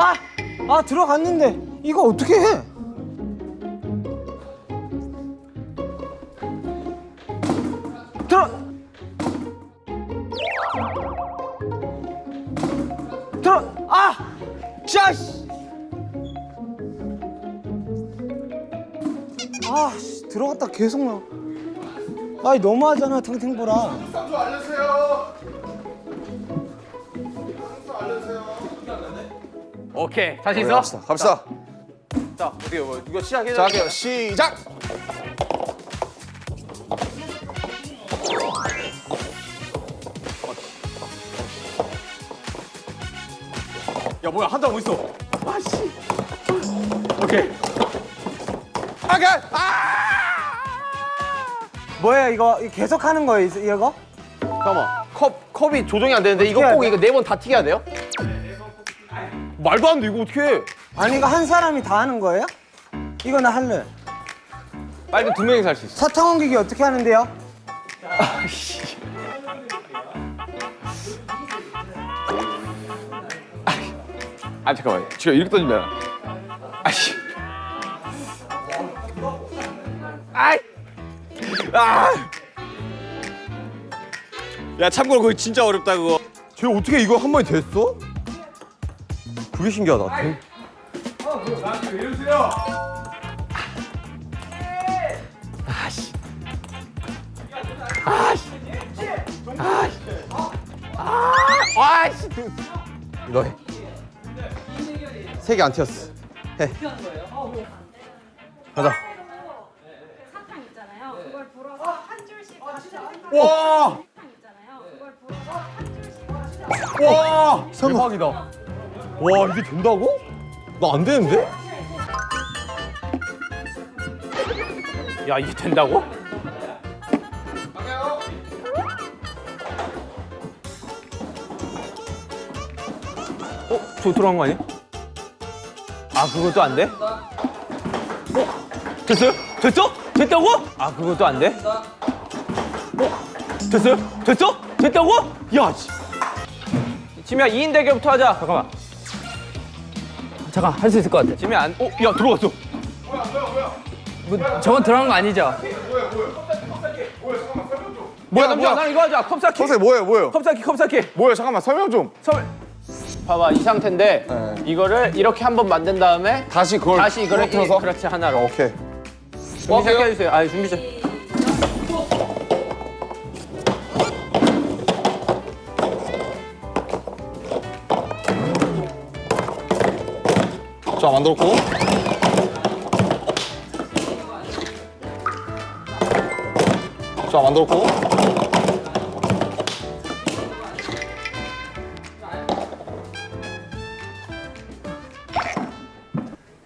아! 아 들어갔는데 이거 어떻게 해? 들어 들어 아! 샤씨 아 씨, 들어갔다 계속 나 아이 너무하잖아 탱탱보라 좀 알려주세요. 오케이 자신 있어? 갑시다. 갑시다. 자 어떻게 뭐 이거 시작해 자, 할게요. 시작. 야 뭐야 한장 어디 있어? 아씨 오케이 오케이. 아! 뭐야 이거 이거 계속 하는 거예요 이- 이거? 잠깐만 컵 컵이 조정이 안 되는데 이거 꼭 이거 네 번 다 튀게 해야 돼요? 말도 안 돼 이거 어떻게 해? 아니 이거 한 사람이 다 하는 거예요? 이거 나 할래 빨리 두 명이서 할수 있어. 사탕 옮기기 어떻게 하는데요? 아 잠깐만 지금 이렇게 던지면 아씨 아이 아. 야 참고로 그거 진짜 어렵다 그거 쟤 어떻게 이거 한 번에 됐어? 그게 신기하다. 대- 아씨 아씨 아씨 아씨 너 해. 세개 안 튀었어. 해. 가자. 사탕 있잖아요. 그걸 불어서 한 줄씩 같이 와! 사탕 있잖아요. 그걸 불어서 한 줄씩 와! 대박이다 와, 이게 된다고? 나 안 되는데? 야 이게 된다고? 어? 저 들어간 거 아니야? 아 그것도 안 돼? 어? 됐어요? 됐어? 됐다고? 아 그것도 안 돼? 어? 됐어요? 됐어? 됐다고? 야 씨. 지미야 2인 대결부터 하자 잠깐만 잠깐 할 수 있을 것 같아 지미야 안.. 어? 야 들어갔어 뭐, 저건 들어간 거 아니죠? 뭐야 남주야 나는 이거 하자 컵 쌓기 선생 뭐예요, 뭐예요? 컵 쌓기 컵 쌓기 뭐예요? 잠깐만 설명 좀. 설 봐봐 이 상태인데 네. 이거를 이렇게 한번 만든 다음에 다시 그걸 다시 이거를 이, 부러뜨려서? 그렇지 하나로 오케이. 준비 시작해 주세요 아 준비 시 작 자, 만들었고. 자, 만들었고.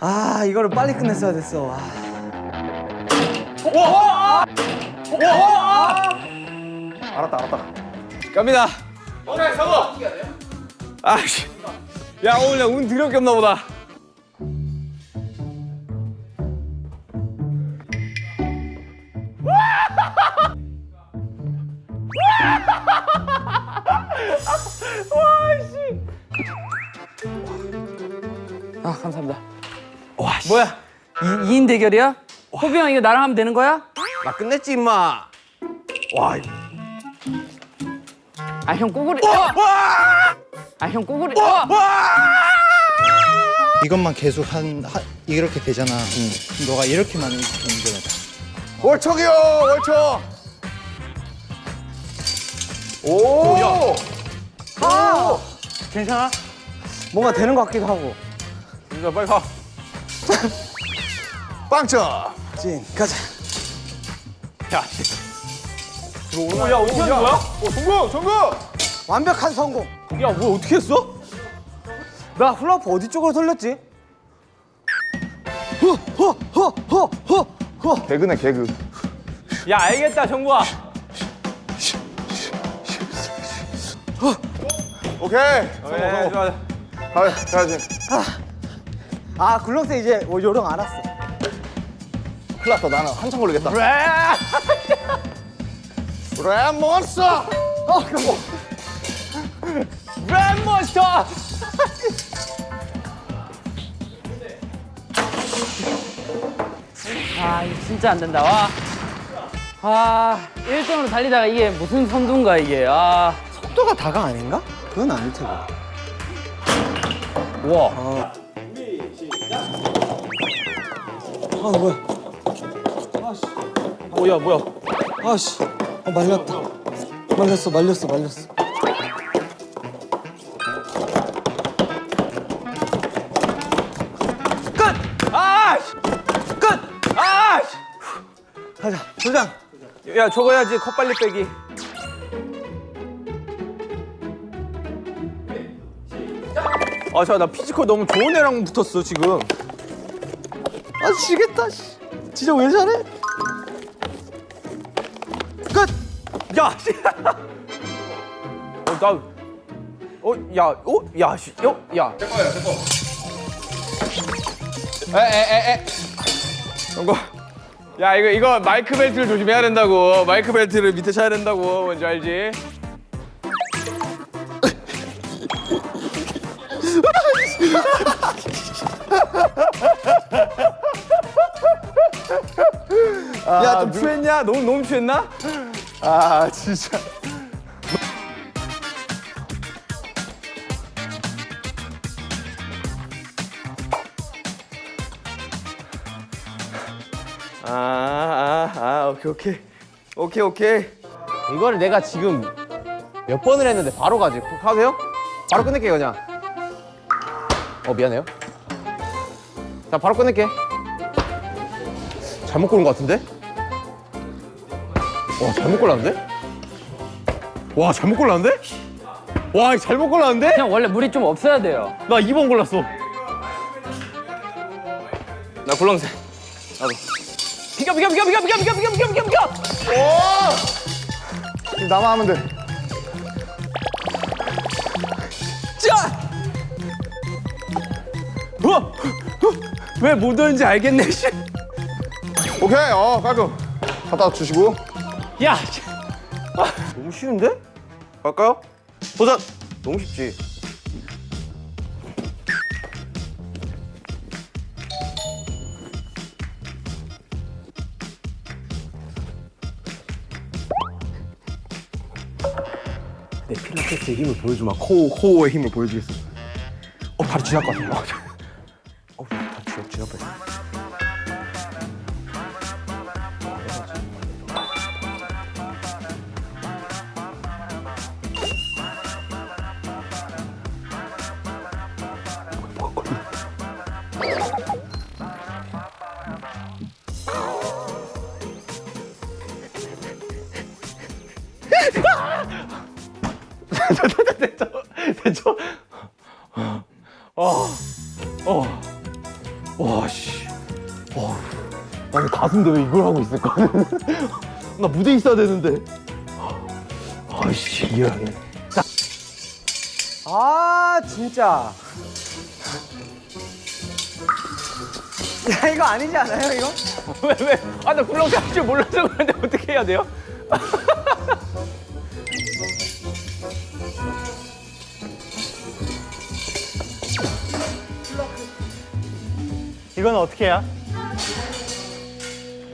아 이거를 빨리 끝냈어야 됐어 와. 알았다, 알았다. 갑니다 오케이 서고 아씨 야 오늘 운 드럽게 없나 보다 아 감사합니다 와 씨. 뭐야? 2, 인 대결이야? 호비 형 이거 나랑 하면 되는 거야? 나 끝냈지 임마 와 아형 꼬구리 어! 아형 꼬구리 어! 이것만 계속 한, 하, 이렇게 되잖아. 그럼 너가 이렇게만 옮겨야 돼. 월척이요, 월척. 오! 야. 괜찮아? 뭔가 되는 것 같기도 하고 진짜 빨리 가 빵점. 찐 가자 야, 씨. 들어오나? 야, 어떻게 하는 거야? 오, 성공, 성공. 완벽한 성공 야, 뭐 어떻게 했어? 나 훌라후프 어디 쪽으로 돌렸지? 허 허 허 허 허 허 개그네, 개그. 야, 알겠다, 정구야. 오케이. 성공, 성공. 네, 가, 가야지. 아, 아, 굴렁쇠 이제 뭐 요령 알았어. 큰일 났다, 나는 한참 걸리겠다. 랩몬스터! 랩몬스터! 아, 뭐. 아, 이거 진짜 안 된다, 와. 아, 1등으로 달리다가 이게 무슨 선두인가, 이게. 아. 속도가 다가 아닌가? 그건 아닐 테고. 와. 아 뭐야? 오야 뭐야? 아씨, 아, 말렸다. 말렸어, 말렸어, 말렸어. 끝! 아씨! 끝! 아씨! 가자, 도장. 야 저거 해야지 컵 빨리 빼기. 아, 자, 나 physical 너무 좋은 애랑 붙었어, 지금. 아 지겠다. 씨. 진짜 왜 잘해? 끝! 야, 씨. 어, 나. 어, 야, 어, 야, 씨, 어, 야. 제 거야, 제 거. 에, 에, 에, 에. 이거. 야, 이거, 이거 마이크 벨트를 조심해야 된다고. 마이크 벨트를 밑에 차야 된다고. 뭔지 알지? 야, 좀 취했냐? 너무, 너무 취했나? 아, 진짜. 아, 아, 아, 오케이, 오케이. 오케이, 오케이. 이거를 내가 지금 몇 번을 했는데 바로 가지. 가도 돼요? 바로 끝낼게요, 그냥. 어, 미안해요. 자, 바로 끝낼게. 잘못 고른 것 같은데? 와, 잘못 골랐는데? 와, 잘못 골랐는데? 와, 잘못 골랐는데? 형 원래 물이 좀 없어야 돼요. 나 2번 골랐어. 나 굴렁쇠. 나도. 비켜, 비켜, 비켜, 비켜, 비켜, 비켜, 비켜, 비켜, 비켜, 비켜. 지금 나만 하면 돼. 짜! 어? 왜못 오는지 알겠네, 씨. 오케이, 어, 깔끔. 갖다 주시고. 야! 너무 쉬운데? 갈까요? 도전! 너무 쉽지. 내 필라테스의 힘을 보여주마. 코, 코어의 힘을 보여주겠어. 어, 다리 지날 것 같아. 가슴인데 왜 이걸 하고 있을까? 나 무대에 있어야 되는데. 아씨, 이해하네. 아 진짜. 야 이거 아니지 않아요 이거? 왜, 왜? 아, 나 굴렁쇠 할줄 몰라서 그런데 어떻게 해야 돼요? 이건 어떻게 해야?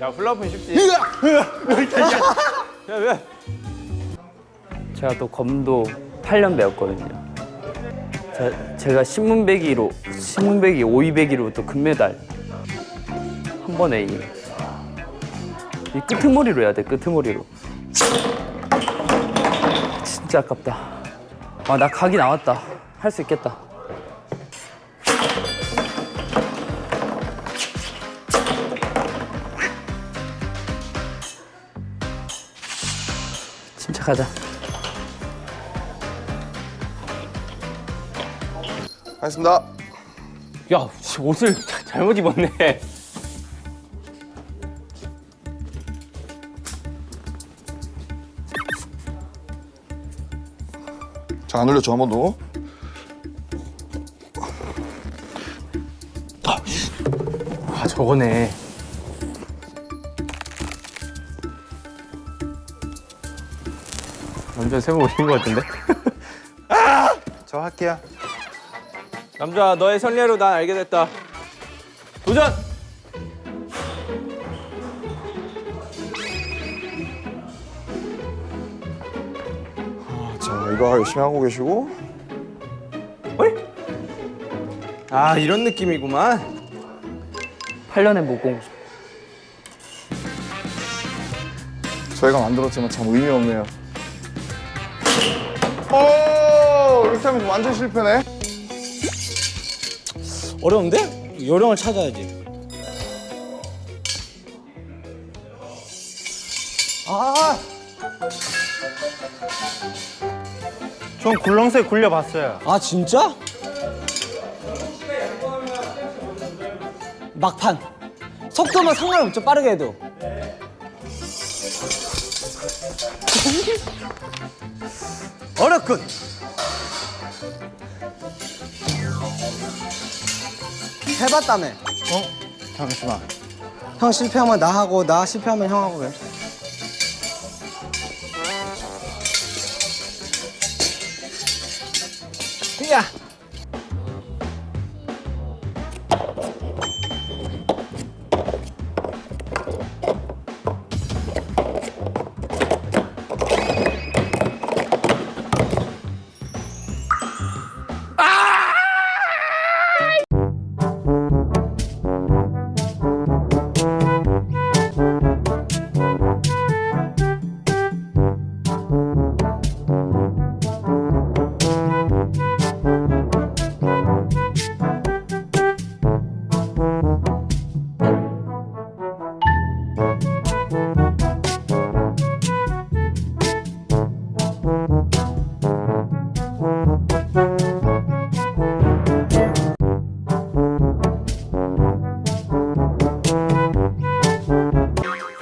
야, 플라프는 쉽지. 야, 왜? 제가 또 검도 8년 배웠거든요. 제, 제가 신문배기로 신문배기 5위배기로 또 금메달 한 번에 이, 이 끄트머리로 해야 돼 끄트머리로. 진짜 아깝다. 아나 각이 나왔다. 할 수 있겠다. 침착하자. 하겠습니다. 야, 씨, 옷을 자- 잘못 입었네. 자, 안 올려줘, 한번 더. 아, 저거네. 완전 세모 오신 것 같은데? 아! 저 할게요 남자 너의 선례로 난 알게 됐다 도전! 아, 자 이거 열심히 하고 계시고 어이? 아 이런 느낌이구만 8년에 목공 저희가 만들었지만 참 의미 없네요 이렇게 하면 완전 실패네. 어려운데? 요령을 찾아야지. 아, 전 굴렁쇠 굴려봤어요. 아 진짜? 막판. 속도만 상관없죠. 빠르게 해도. 어렵군. 해봤다며. 어? 잠시만. 형 실패하면 나 하고 나 실패하면 형 하고 그래. 야.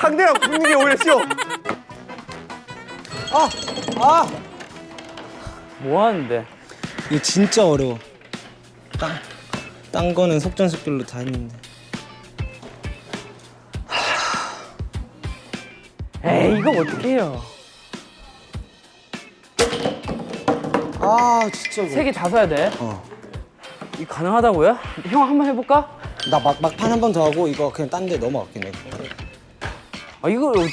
상대랑 붙는 게 오히려 쉬워. 아, 아. 뭐 하는데? 이거 진짜 어려워. 딴, 딴 거는 속전속결로 다 했는데. 에이 이거 어떻게 해요? 아, 진짜. 이거. 세개 다 써야 돼. 어. 이 가능하다고요? 형 한 번 해볼까? 나 막, 막판 한 번 더 하고 이거 그냥 딴 데 넘어갈게, 내가. 아 이걸 어떻게?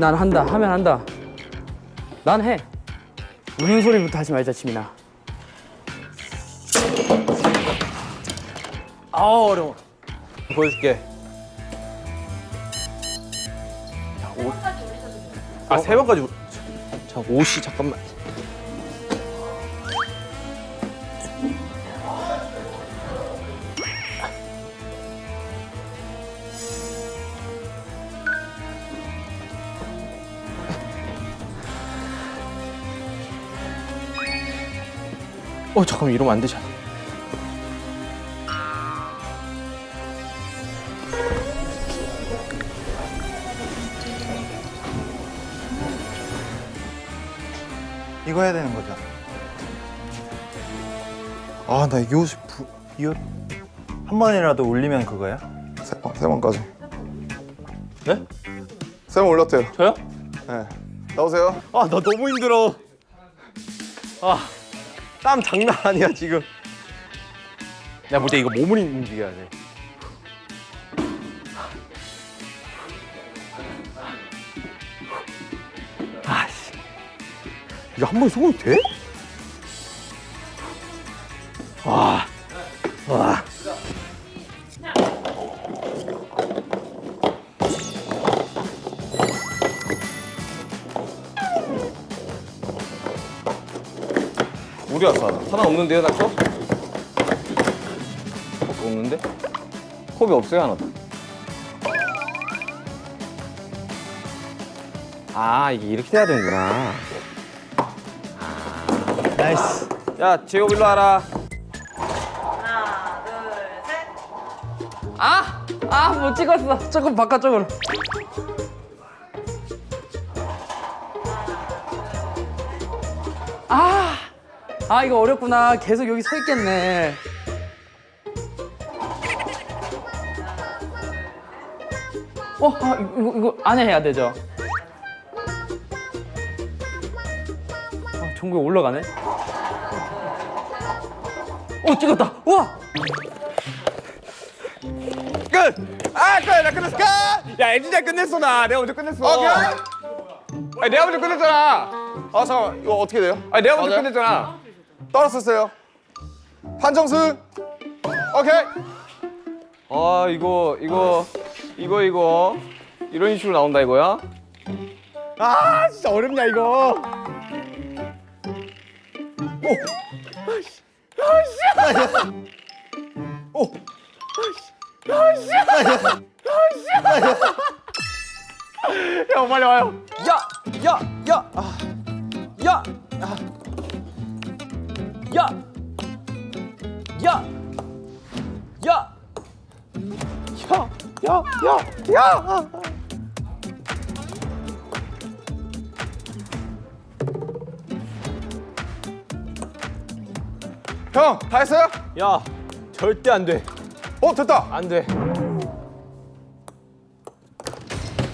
난 한다. 하면 한다. 난 해. 우는 소리부터 하지 말자, 치민아. 아 어려워 보여줄게 아 세 번까지 올- 자 옷이 잠깐만 어 잠깐만 이러면 안 되잖아 이거 해야 되는 거죠. 아, 나 이 옷이 부... 이 옷... 한 번이라도 올리면 그거야? 세, 번, 세 번까지. 네? 세 번 올렸대요. 저요? 네. 나오세요. 아나 너무 힘들어. 아 땀 장난 아니야 지금. 내가 볼때 이거 몸을 움직여야 돼. 아씨. 이거 한 번에 성공 돼? 와. 와. 어디 갔어 하나? 하나 없는데요 나 거? 없는데? 컵이 없어요 하나도 아 이게 이렇게 돼야 되는구나 nice. 야 제이홉 일로 와라 아! 아, 못 찍었어. 조금 바깥쪽으로. 아, 이거 어렵구나. 계속 여기 서 있겠네. 어, 아, 이거, 이거 안에 해야 되죠? 아, 종국이 올라가네. 어, 찍었다. 우와! 끝! 아, 끝! 나 끝냈어! 끝! 야, 엔지니어 끝냈어, 나. 내가 먼저 끝냈어. 오케이. 아니, 내가 먼저 끝냈잖아. 아 잠깐만 이거 어떻게 돼요? 아 내가 먼저 맞아요? 끝냈잖아. 떨었었어요. 판정승. 오케이. 아 이거 이거 이거 이거 이런 식으로 나온다 이거야? 아 진짜 어렵냐 이거. 형 빨리 와요. 야, 야, 야, 아, 야, 아, 야, 야, 야, 야, 야, 야, 야. 형 다 했어요? 야, 절대 안 돼. 어 됐다. 안 돼.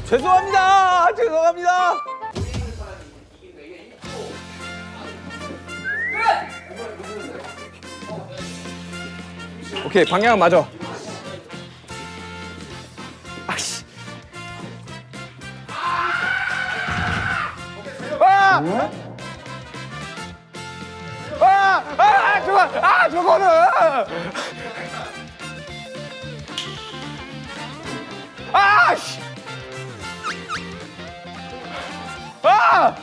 죄송합니다. 죄송합니다. 오케이 방향 맞아. 아씨. 아! 아! 아! 저거! 아! 저거는! 아! 씨! 아!